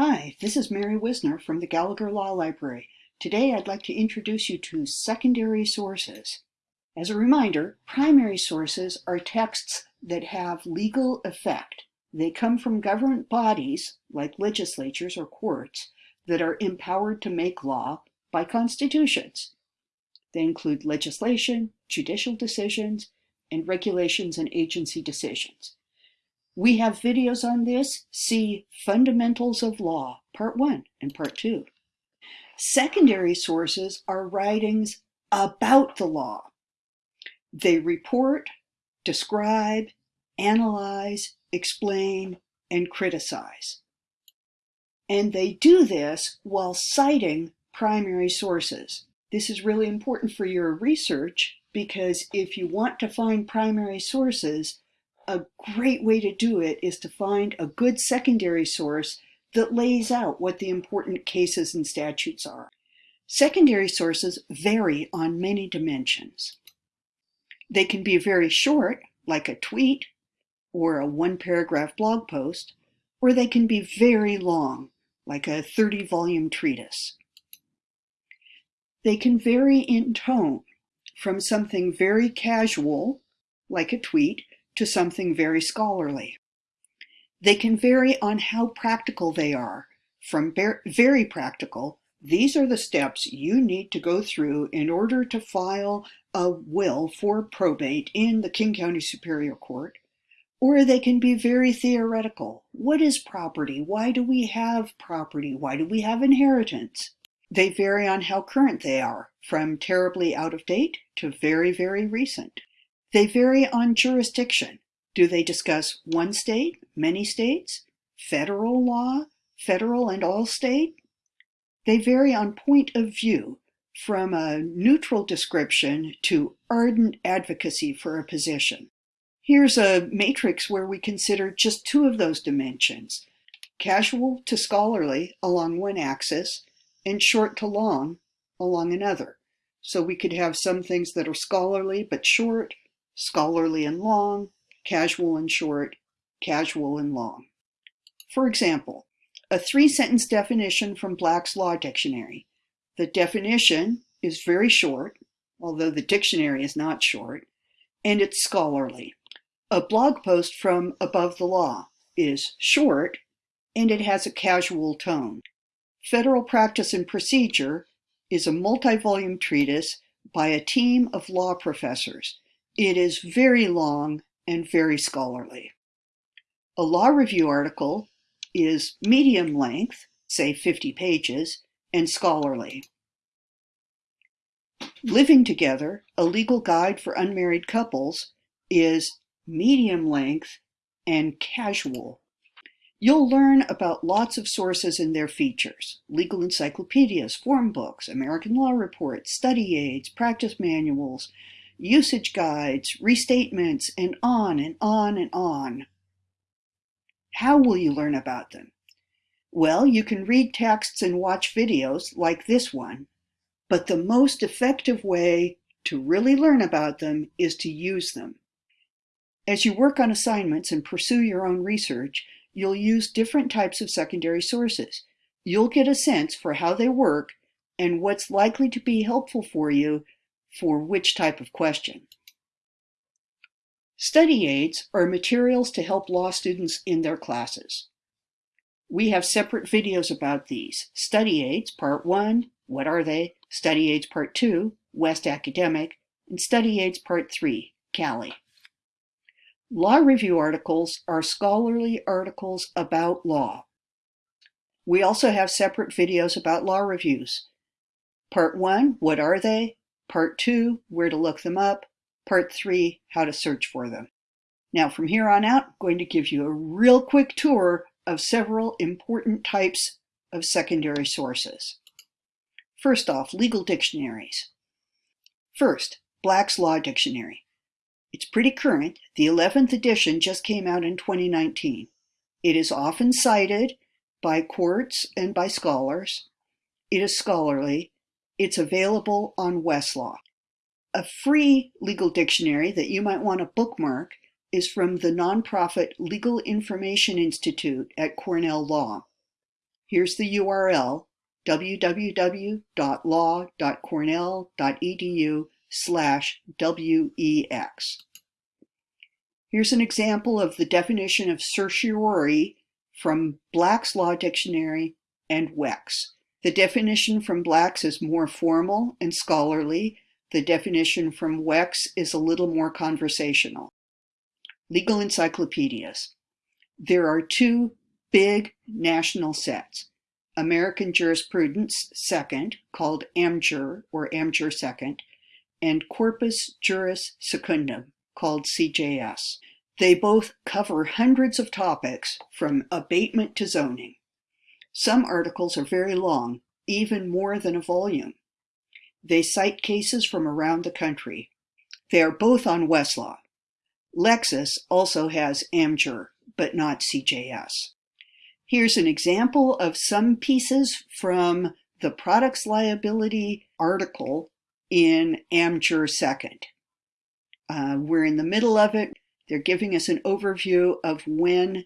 Hi, this is Mary Whisner from the Gallagher Law Library. Today I'd like to introduce you to secondary sources. As a reminder, primary sources are texts that have legal effect. They come from government bodies, like legislatures or courts, that are empowered to make law by constitutions. They include legislation, judicial decisions, and regulations and agency decisions. We have videos on this. See Fundamentals of Law, Part 1 and Part 2. Secondary sources are writings about the law. They report, describe, analyze, explain, and criticize. And they do this while citing primary sources. This is really important for your research because if you want to find primary sources, a great way to do it is to find a good secondary source that lays out what the important cases and statutes are. Secondary sources vary on many dimensions. They can be very short, like a tweet or a one-paragraph blog post, or they can be very long, like a 30-volume treatise. They can vary in tone, from something very casual, like a tweet, to something very scholarly. They can vary on how practical they are. From very practical, these are the steps you need to go through in order to file a will for probate in the King County Superior Court. Or they can be very theoretical. What is property? Why do we have property? Why do we have inheritance? They vary on how current they are, from terribly out of date to very, very recent. They vary on jurisdiction. Do they discuss one state, many states, federal law, federal and all state? They vary on point of view, from a neutral description to ardent advocacy for a position. Here's a matrix where we consider just two of those dimensions, casual to scholarly along one axis, and short to long along another. So we could have some things that are scholarly but short, scholarly and long, casual and short, casual and long. For example, a three-sentence definition from Black's Law Dictionary. The definition is very short, although the dictionary is not short, and it's scholarly. A blog post from Above the Law is short, and it has a casual tone. Federal Practice and Procedure is a multi-volume treatise by a team of law professors it is very long and very scholarly. A law review article is medium length, say 50 pages, and scholarly. Living Together, a legal guide for unmarried couples, is medium length and casual. You'll learn about lots of sources and their features, legal encyclopedias, form books, American law reports, study aids, practice manuals, usage guides, restatements, and on and on and on. How will you learn about them? Well, you can read texts and watch videos like this one, but the most effective way to really learn about them is to use them. As you work on assignments and pursue your own research, you'll use different types of secondary sources. You'll get a sense for how they work and what's likely to be helpful for you for which type of question. Study aids are materials to help law students in their classes. We have separate videos about these. Study aids, part one, what are they? Study aids, part two, West Academic, and study aids, part three, Cali. Law review articles are scholarly articles about law. We also have separate videos about law reviews. Part one, what are they? Part two, where to look them up. Part three, how to search for them. Now from here on out, I'm going to give you a real quick tour of several important types of secondary sources. First off, legal dictionaries. First, Black's Law Dictionary. It's pretty current. The 11th edition just came out in 2019. It is often cited by courts and by scholars. It is scholarly it's available on Westlaw. A free legal dictionary that you might want to bookmark is from the nonprofit Legal Information Institute at Cornell Law. Here's the URL, www.law.cornell.edu slash WEX. Here's an example of the definition of certiorari from Black's Law Dictionary and WEX. The definition from Black's is more formal and scholarly. The definition from WEX is a little more conversational. Legal encyclopedias. There are two big national sets. American Jurisprudence Second, called AmJur or AmJur Second, and Corpus Juris Secundum, called CJS. They both cover hundreds of topics from abatement to zoning. Some articles are very long, even more than a volume. They cite cases from around the country. They are both on Westlaw. Lexis also has AmJur, but not CJS. Here's an example of some pieces from the products liability article in AmJur Second. Uh, we're in the middle of it. They're giving us an overview of when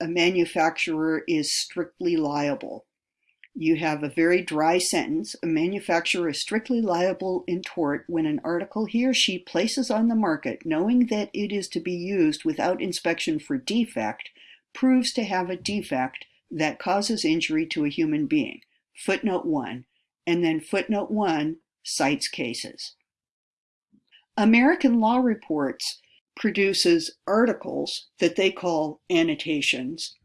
a manufacturer is strictly liable. You have a very dry sentence. A manufacturer is strictly liable in tort when an article he or she places on the market, knowing that it is to be used without inspection for defect, proves to have a defect that causes injury to a human being. Footnote 1. And then footnote 1 cites cases. American Law Reports produces articles that they call annotations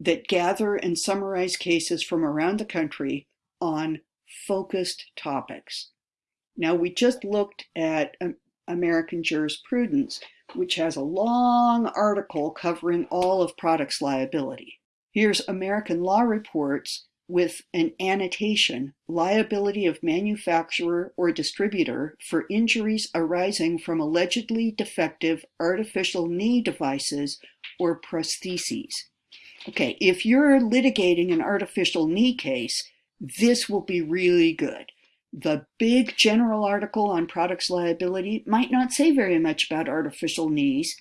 that gather and summarize cases from around the country on focused topics. Now, we just looked at American jurisprudence, which has a long article covering all of products liability. Here's American Law Reports with an annotation, liability of manufacturer or distributor for injuries arising from allegedly defective artificial knee devices or prostheses. Okay, if you're litigating an artificial knee case, this will be really good. The big general article on products liability might not say very much about artificial knees,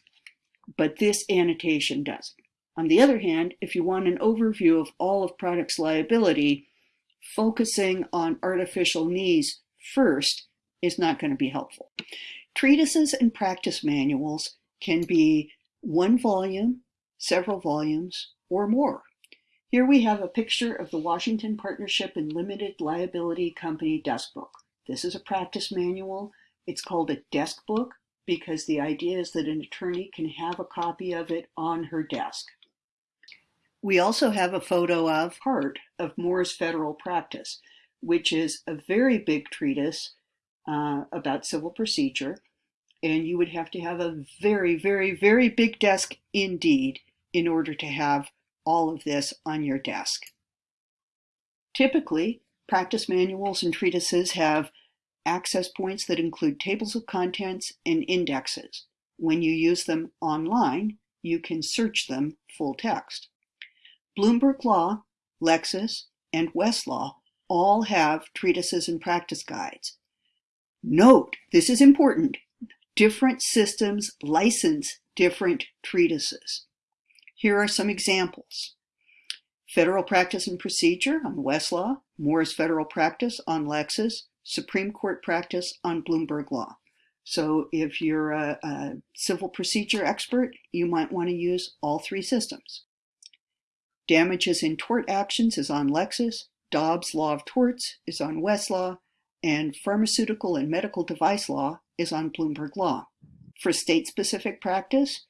but this annotation does. On the other hand, if you want an overview of all of products liability, focusing on artificial knees first is not going to be helpful. Treatises and practice manuals can be one volume, several volumes, or more. Here we have a picture of the Washington Partnership and Limited Liability Company desk book. This is a practice manual. It's called a desk book because the idea is that an attorney can have a copy of it on her desk. We also have a photo of part of Moore's Federal Practice, which is a very big treatise uh, about civil procedure. And you would have to have a very, very, very big desk indeed in order to have all of this on your desk. Typically, practice manuals and treatises have access points that include tables of contents and indexes. When you use them online, you can search them full text. Bloomberg Law, Lexis, and Westlaw all have treatises and practice guides. Note, this is important, different systems license different treatises. Here are some examples. Federal Practice and Procedure on Westlaw, Moore's Federal Practice on Lexis, Supreme Court Practice on Bloomberg Law. So if you're a, a civil procedure expert, you might want to use all three systems. Damages in Tort Actions is on Lexis, Dobbs Law of Torts is on Westlaw, and Pharmaceutical and Medical Device Law is on Bloomberg Law. For state-specific practice,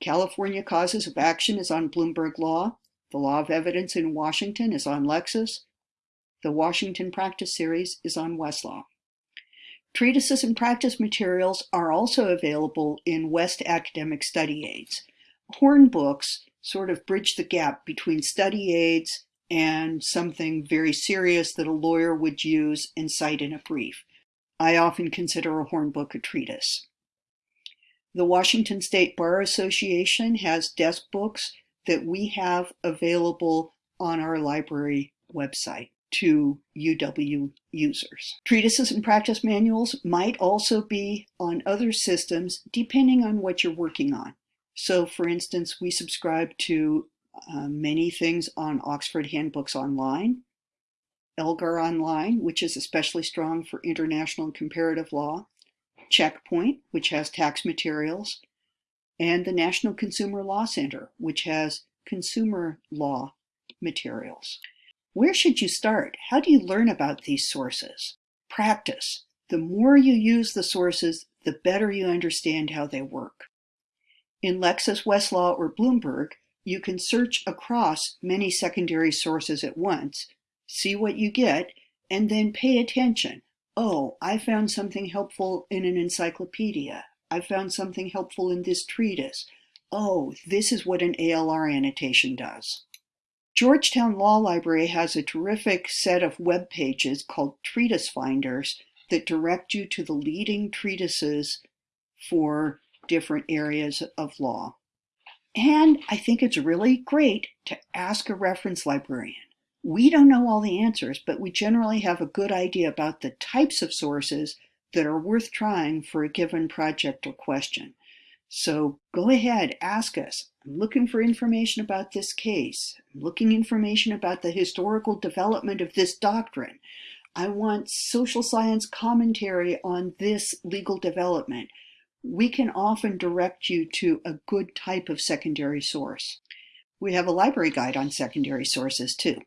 California Causes of Action is on Bloomberg Law, the Law of Evidence in Washington is on Lexis, the Washington Practice Series is on Westlaw. Treatises and practice materials are also available in West Academic Study Aids. Horn books sort of bridge the gap between study aids and something very serious that a lawyer would use and cite in a brief. I often consider a hornbook a treatise. The Washington State Bar Association has desk books that we have available on our library website to UW users. Treatises and practice manuals might also be on other systems depending on what you're working on. So for instance, we subscribe to uh, many things on Oxford Handbooks Online, Elgar Online, which is especially strong for international and comparative law, Checkpoint, which has tax materials, and the National Consumer Law Center, which has consumer law materials. Where should you start? How do you learn about these sources? Practice. The more you use the sources, the better you understand how they work. In Lexis, Westlaw, or Bloomberg, you can search across many secondary sources at once, see what you get, and then pay attention. Oh, I found something helpful in an encyclopedia. I found something helpful in this treatise. Oh, this is what an ALR annotation does. Georgetown Law Library has a terrific set of web pages called Treatise Finders that direct you to the leading treatises for different areas of law. And I think it's really great to ask a reference librarian. We don't know all the answers, but we generally have a good idea about the types of sources that are worth trying for a given project or question. So go ahead, ask us. I'm looking for information about this case. I'm looking information about the historical development of this doctrine. I want social science commentary on this legal development we can often direct you to a good type of secondary source. We have a library guide on secondary sources too.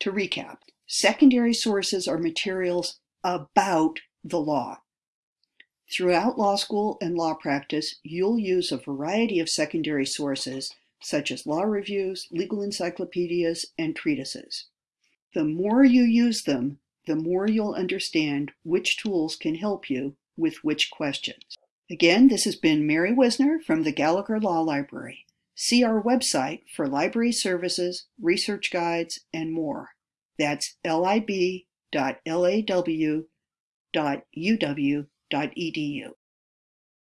To recap, secondary sources are materials about the law. Throughout law school and law practice, you'll use a variety of secondary sources such as law reviews, legal encyclopedias, and treatises. The more you use them, the more you'll understand which tools can help you with which questions. Again, this has been Mary Whisner from the Gallagher Law Library. See our website for library services, research guides, and more. That's lib.law.uw.edu.